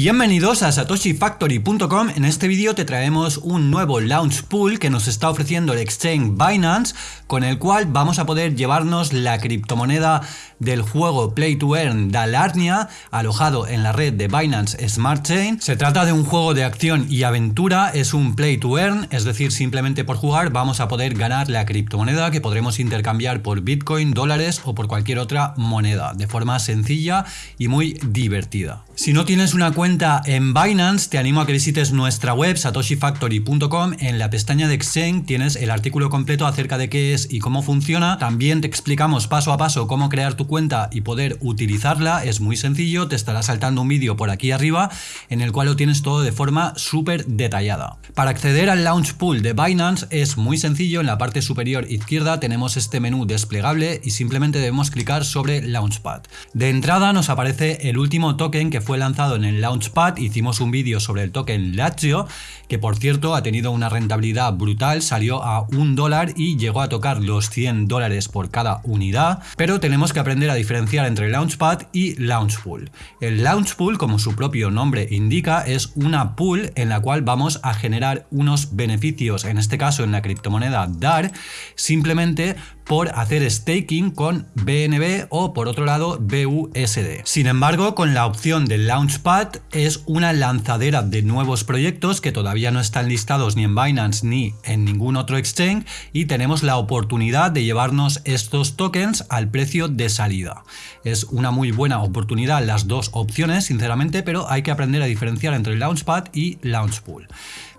Bienvenidos a satoshifactory.com, en este vídeo te traemos un nuevo launch pool que nos está ofreciendo el exchange Binance con el cual vamos a poder llevarnos la criptomoneda del juego Play to Earn Dalarnia alojado en la red de Binance Smart Chain. Se trata de un juego de acción y aventura, es un Play to Earn, es decir, simplemente por jugar vamos a poder ganar la criptomoneda que podremos intercambiar por Bitcoin, dólares o por cualquier otra moneda de forma sencilla y muy divertida. Si no tienes una cuenta en Binance, te animo a que visites nuestra web satoshifactory.com. En la pestaña de Exchange tienes el artículo completo acerca de qué es y cómo funciona. También te explicamos paso a paso cómo crear tu cuenta y poder utilizarla. Es muy sencillo, te estará saltando un vídeo por aquí arriba en el cual lo tienes todo de forma súper detallada. Para acceder al Launch Pool de Binance es muy sencillo. En la parte superior izquierda tenemos este menú desplegable y simplemente debemos clicar sobre Launchpad. De entrada nos aparece el último token que fue lanzado en el Launchpad, hicimos un vídeo sobre el token Lazio, que por cierto ha tenido una rentabilidad brutal, salió a un dólar y llegó a tocar los 100 dólares por cada unidad, pero tenemos que aprender a diferenciar entre Launchpad y Launchpool. El Launchpool, como su propio nombre indica, es una pool en la cual vamos a generar unos beneficios, en este caso en la criptomoneda DAR, simplemente por hacer staking con BNB o por otro lado BUSD. Sin embargo, con la opción de Launchpad es una lanzadera de nuevos proyectos que todavía no están listados ni en Binance ni en ningún otro exchange y tenemos la oportunidad de llevarnos estos tokens al precio de salida. Es una muy buena oportunidad las dos opciones, sinceramente, pero hay que aprender a diferenciar entre Launchpad y Launchpool.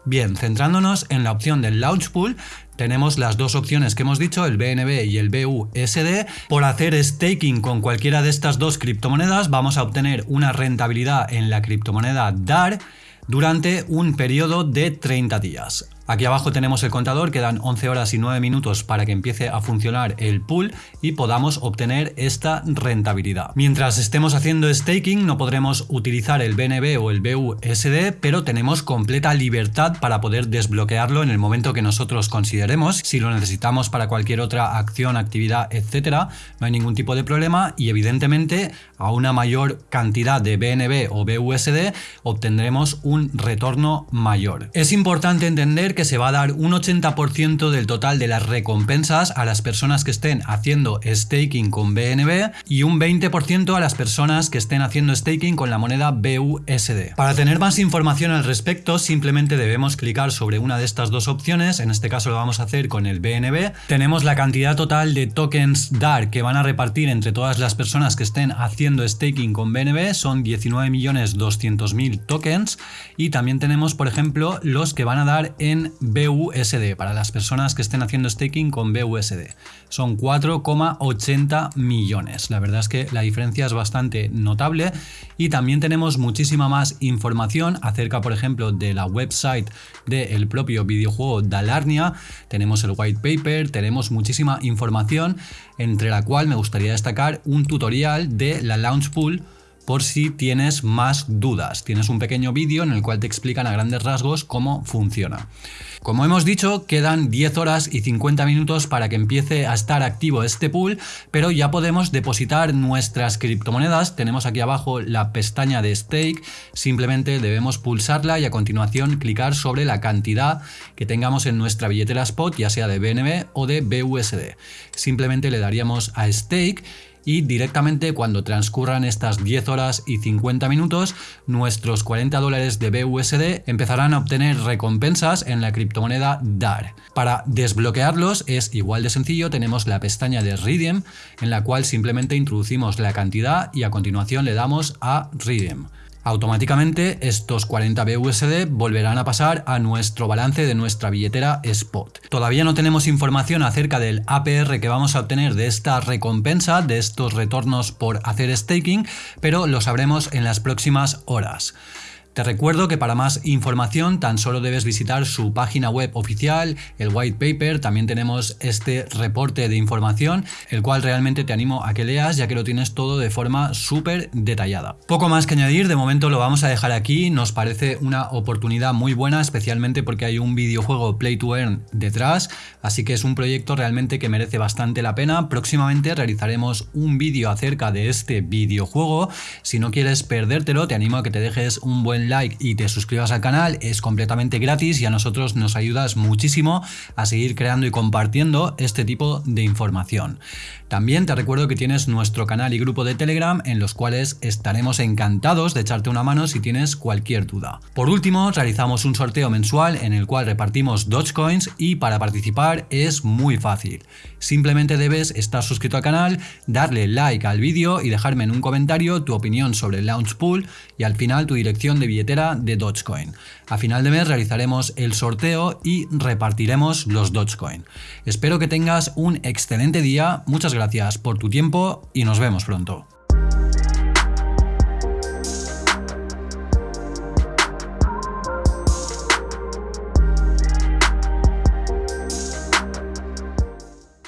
Bien, centrándonos en la opción del Launch Pool, tenemos las dos opciones que hemos dicho, el BNB y el BUSD. Por hacer staking con cualquiera de estas dos criptomonedas vamos a obtener una rentabilidad en la criptomoneda DAR durante un periodo de 30 días. Aquí abajo tenemos el contador, quedan 11 horas y 9 minutos para que empiece a funcionar el pool y podamos obtener esta rentabilidad. Mientras estemos haciendo staking no podremos utilizar el BNB o el BUSD, pero tenemos completa libertad para poder desbloquearlo en el momento que nosotros consideremos. Si lo necesitamos para cualquier otra acción, actividad, etcétera, no hay ningún tipo de problema y evidentemente a una mayor cantidad de BNB o BUSD obtendremos un retorno mayor. Es importante entender que se va a dar un 80% del total de las recompensas a las personas que estén haciendo staking con BNB y un 20% a las personas que estén haciendo staking con la moneda BUSD. Para tener más información al respecto simplemente debemos clicar sobre una de estas dos opciones, en este caso lo vamos a hacer con el BNB. Tenemos la cantidad total de tokens DAR que van a repartir entre todas las personas que estén haciendo staking con BNB, son 19.200.000 tokens y también tenemos por ejemplo los que van a dar en BUSD, para las personas que estén haciendo staking con BUSD. Son 4,80 millones. La verdad es que la diferencia es bastante notable y también tenemos muchísima más información acerca, por ejemplo, de la website del propio videojuego Dalarnia. Tenemos el white paper, tenemos muchísima información, entre la cual me gustaría destacar un tutorial de la Launch Pool por si tienes más dudas. Tienes un pequeño vídeo en el cual te explican a grandes rasgos cómo funciona. Como hemos dicho, quedan 10 horas y 50 minutos para que empiece a estar activo este pool, pero ya podemos depositar nuestras criptomonedas. Tenemos aquí abajo la pestaña de stake, simplemente debemos pulsarla y a continuación clicar sobre la cantidad que tengamos en nuestra billetera spot, ya sea de BNB o de BUSD. Simplemente le daríamos a stake y directamente cuando transcurran estas 10 horas y 50 minutos, nuestros 40 dólares de BUSD empezarán a obtener recompensas en la criptomoneda DAR. Para desbloquearlos es igual de sencillo, tenemos la pestaña de Redeem en la cual simplemente introducimos la cantidad y a continuación le damos a Redeem. Automáticamente estos 40 BUSD volverán a pasar a nuestro balance de nuestra billetera Spot. Todavía no tenemos información acerca del APR que vamos a obtener de esta recompensa, de estos retornos por hacer staking, pero lo sabremos en las próximas horas. Te recuerdo que para más información tan solo debes visitar su página web oficial, el white paper, también tenemos este reporte de información, el cual realmente te animo a que leas ya que lo tienes todo de forma súper detallada. Poco más que añadir, de momento lo vamos a dejar aquí, nos parece una oportunidad muy buena, especialmente porque hay un videojuego Play to Earn detrás, así que es un proyecto realmente que merece bastante la pena. Próximamente realizaremos un vídeo acerca de este videojuego, si no quieres perdértelo te animo a que te dejes un buen like y te suscribas al canal, es completamente gratis y a nosotros nos ayudas muchísimo a seguir creando y compartiendo este tipo de información. También te recuerdo que tienes nuestro canal y grupo de Telegram en los cuales estaremos encantados de echarte una mano si tienes cualquier duda. Por último, realizamos un sorteo mensual en el cual repartimos Dogecoins y para participar es muy fácil. Simplemente debes estar suscrito al canal, darle like al vídeo y dejarme en un comentario tu opinión sobre el Launch Pool y al final tu dirección de billetera de Dogecoin. A final de mes realizaremos el sorteo y repartiremos los Dogecoin. Espero que tengas un excelente día, muchas gracias por tu tiempo y nos vemos pronto.